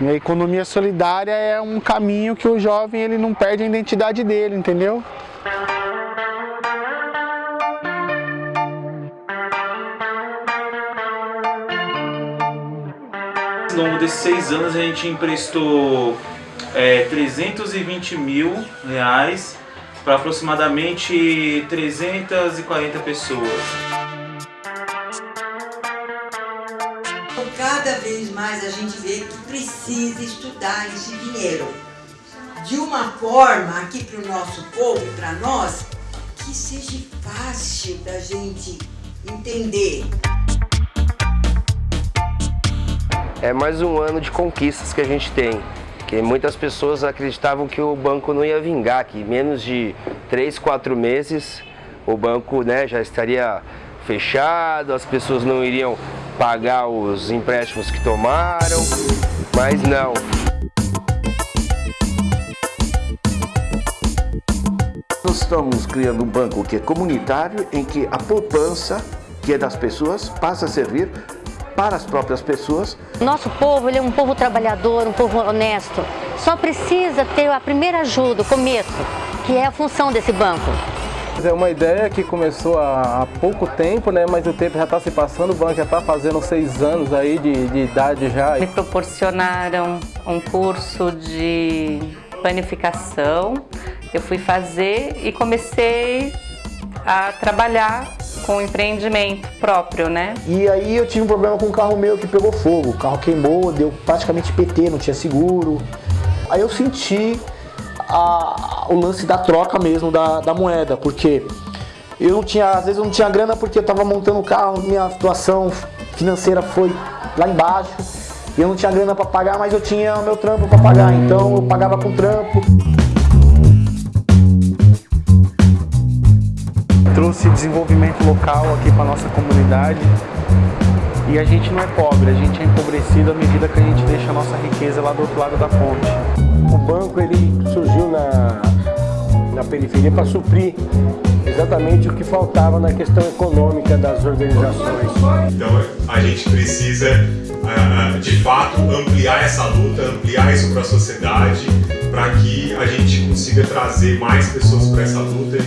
A economia solidária é um caminho que o jovem ele não perde a identidade dele, entendeu? Ao longo desses seis anos a gente emprestou é, 320 mil reais para aproximadamente 340 pessoas. Cada vez mais a gente vê que precisa estudar esse dinheiro de uma forma aqui para o nosso povo, para nós, que seja fácil da gente entender. É mais um ano de conquistas que a gente tem. Que muitas pessoas acreditavam que o banco não ia vingar, que menos de 3, 4 meses o banco né, já estaria fechado, as pessoas não iriam pagar os empréstimos que tomaram, mas não. Nós estamos criando um banco que é comunitário, em que a poupança, que é das pessoas, passa a servir para as próprias pessoas. Nosso povo ele é um povo trabalhador, um povo honesto. Só precisa ter a primeira ajuda, o começo, que é a função desse banco. É uma ideia que começou há, pouco tempo, né? mas o tempo já está se passando, o banco já está fazendo seis anos aí de, de idade já. Me proporcionaram um curso de planificação, eu fui fazer e comecei a trabalhar com empreendimento próprio, né? E aí eu tive um problema com um carro meu que pegou fogo, o carro queimou, deu praticamente PT, não tinha seguro. Aí eu senti a, o lance da troca mesmo da, da moeda, porque eu não tinha, às vezes eu não tinha grana porque eu estava montando o carro, minha situação financeira foi lá embaixo, e eu não tinha grana para pagar, mas eu tinha o meu trampo para pagar, então eu pagava com trampo. Trouxe desenvolvimento local aqui para nossa comunidade e a gente não é pobre, a gente é empobrecido à medida que a gente deixa a nossa riqueza lá do outro lado da ponte. O banco ele surgiu na, na periferia para suprir exatamente o que faltava na questão econômica das organizações. Então a gente precisa, ah, de fato, ampliar essa luta, ampliar isso para a sociedade, para que a gente consiga trazer mais pessoas para essa luta.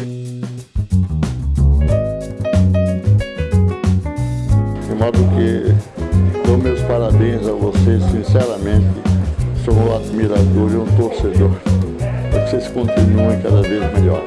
De modo que dou meus parabéns a vocês, sinceramente, sou um admirador e um torcedor para que vocês continuem cada vez melhor.